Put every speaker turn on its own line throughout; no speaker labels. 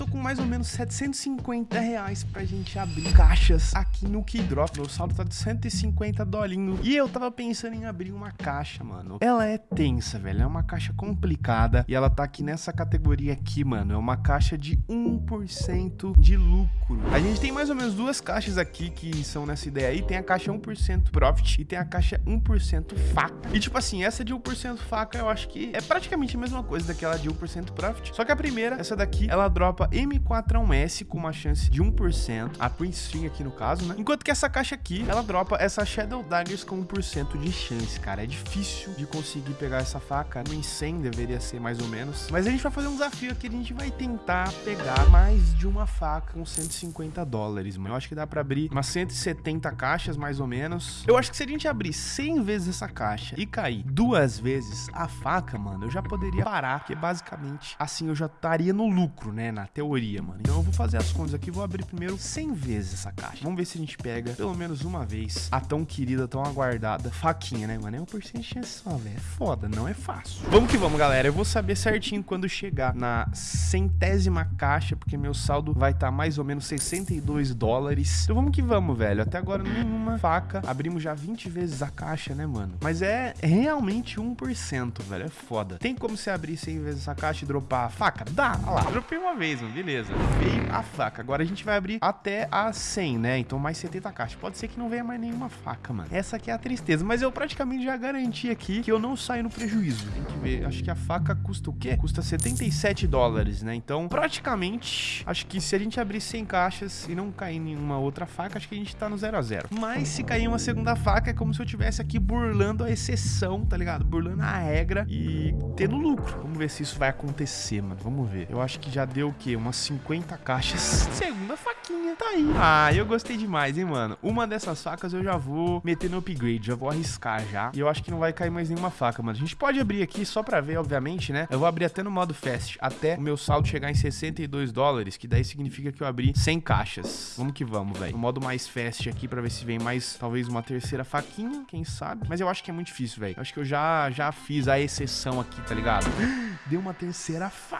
tô com mais ou menos 750 reais pra gente abrir caixas aqui no Keydrop. Meu saldo tá de 150 dolinho. E eu tava pensando em abrir uma caixa, mano. Ela é tensa, velho. É uma caixa complicada. E ela tá aqui nessa categoria aqui, mano. É uma caixa de 1% de lucro. A gente tem mais ou menos duas caixas aqui que são nessa ideia aí. Tem a caixa 1% Profit e tem a caixa 1% faca. E tipo assim, essa de 1% faca eu acho que é praticamente a mesma coisa daquela de 1% Profit. Só que a primeira, essa daqui, ela dropa M4A1S com uma chance de 1%, a Prince String aqui no caso, né? Enquanto que essa caixa aqui, ela dropa essa Shadow Daggers com 1% de chance, cara. É difícil de conseguir pegar essa faca. No 100 deveria ser mais ou menos. Mas a gente vai fazer um desafio aqui, a gente vai tentar pegar mais de uma faca com 150 dólares, mano. Eu acho que dá pra abrir umas 170 caixas, mais ou menos. Eu acho que se a gente abrir 100 vezes essa caixa e cair duas vezes a faca, mano, eu já poderia parar, porque basicamente assim eu já estaria no lucro, né, na teoria, mano. Então eu vou fazer as contas aqui, vou abrir primeiro 100 vezes essa caixa. Vamos ver se a gente pega pelo menos uma vez a tão querida, tão aguardada faquinha, né, mano? É um porcento de chance só, velho. É foda, não é fácil. Vamos que vamos, galera. Eu vou saber certinho quando chegar na centésima caixa, porque meu saldo vai estar tá mais ou menos 62 dólares. Então vamos que vamos, velho. Até agora nenhuma faca. Abrimos já 20 vezes a caixa, né, mano? Mas é realmente 1%, velho. É foda. Tem como você abrir 100 vezes essa caixa e dropar a faca? Dá, olha lá. Dropei uma vez, mano. Beleza. Veio a faca. Agora a gente vai abrir até a 100, né? Então mais 70 caixas. Pode ser que não venha mais nenhuma faca, mano. Essa aqui é a tristeza. Mas eu praticamente já garanti aqui que eu não saio no prejuízo. Tem que ver. Acho que a faca custa o quê? Custa 77 dólares, né? Então, praticamente, acho que se a gente abrir 100 caixas e não cair nenhuma outra faca, acho que a gente tá no 0 a 0 Mas se cair uma segunda faca, é como se eu tivesse aqui burlando a exceção, tá ligado? Burlando a regra e tendo lucro. Vamos ver se isso vai acontecer, mano. Vamos ver. Eu acho que já deu o quê? Umas 50 caixas. Segunda faquinha, tá aí. Ah, eu gostei demais, hein, mano. Uma dessas facas eu já vou meter no upgrade, já vou arriscar já. E eu acho que não vai cair mais nenhuma faca, mano. A gente pode abrir aqui só pra ver, obviamente, né? Eu vou abrir até no modo fast, até o meu saldo chegar em 62 dólares, que daí significa que eu abri 100 caixas. Vamos que vamos, velho. No modo mais fast aqui pra ver se vem mais, talvez, uma terceira faquinha, quem sabe. Mas eu acho que é muito difícil, velho. Acho que eu já, já fiz a exceção aqui, tá ligado? Deu uma terceira faca,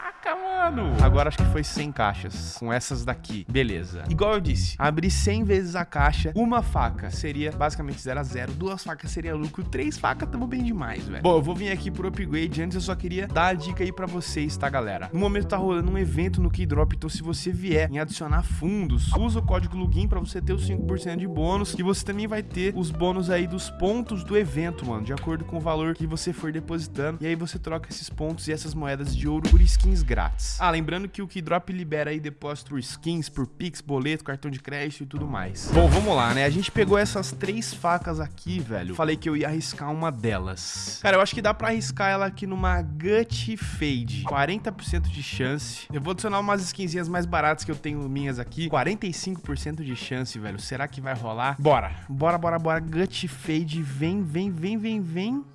mano. Agora acho que foi 100 caixas com essas daqui. Beleza. Igual eu disse, abrir 100 vezes a caixa, uma faca seria basicamente 0 a 0 duas facas seria lucro, três facas tamo bem demais, velho. Bom, eu vou vir aqui pro upgrade. Antes eu só queria dar a dica aí pra vocês, tá, galera? No momento tá rolando um evento no Keydrop, então se você vier em adicionar fundos, usa o código login pra você ter os 5% de bônus e você também vai ter os bônus aí dos pontos do evento, mano, de acordo com o valor que você for depositando. E aí você troca esses pontos e essas moedas de ouro por skins grátis. Ah, lembrando que o Keydrop libera aí depósito por skins, por Pix, boleto, cartão de crédito e tudo mais. Bom, vamos lá, né? A gente pegou essas três facas aqui, velho. Falei que eu ia arriscar uma delas. Cara, eu acho que dá pra arriscar ela aqui numa Gut Fade. 40% de chance. Eu vou adicionar umas skinzinhas mais baratas que eu tenho minhas aqui. 45% de chance, velho. Será que vai rolar? Bora. Bora, bora, bora. Gut Fade. Vem, vem, vem, vem, vem.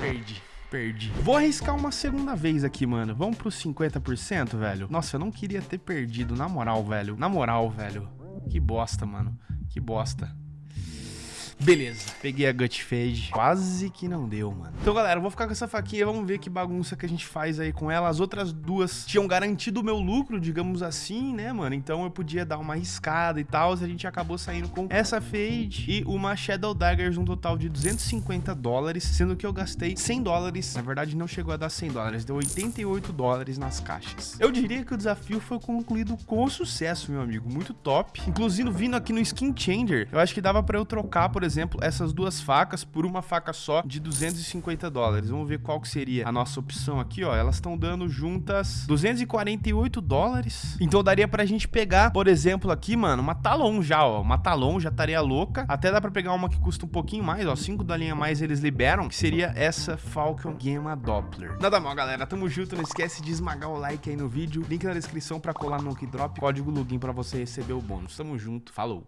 Perdi perdi. Vou arriscar uma segunda vez aqui, mano. Vamos pro 50%, velho? Nossa, eu não queria ter perdido, na moral, velho. Na moral, velho. Que bosta, mano. Que bosta. Beleza, peguei a Gut Fade. Quase que não deu, mano. Então, galera, eu vou ficar com essa faquinha. Vamos ver que bagunça que a gente faz aí com ela. As outras duas tinham garantido o meu lucro, digamos assim, né, mano? Então eu podia dar uma arriscada e tal. A gente acabou saindo com essa Fade e uma Shadow Daggers, um total de 250 dólares, sendo que eu gastei 100 dólares. Na verdade, não chegou a dar 100 dólares, deu 88 dólares nas caixas. Eu diria que o desafio foi concluído com sucesso, meu amigo. Muito top. Inclusive, vindo aqui no Skin Changer, eu acho que dava pra eu trocar, por exemplo, essas duas facas por uma faca só de 250 dólares. Vamos ver qual que seria a nossa opção aqui, ó. Elas estão dando juntas 248 dólares. Então daria pra gente pegar, por exemplo, aqui, mano, uma Talon já, ó. Uma Talon já estaria louca. Até dá pra pegar uma que custa um pouquinho mais, ó. 5 linha a mais eles liberam, que seria essa Falcon Gamma Doppler. Nada mal, galera. Tamo junto. Não esquece de esmagar o like aí no vídeo. Link na descrição pra colar no Drop. Código login pra você receber o bônus. Tamo junto. Falou.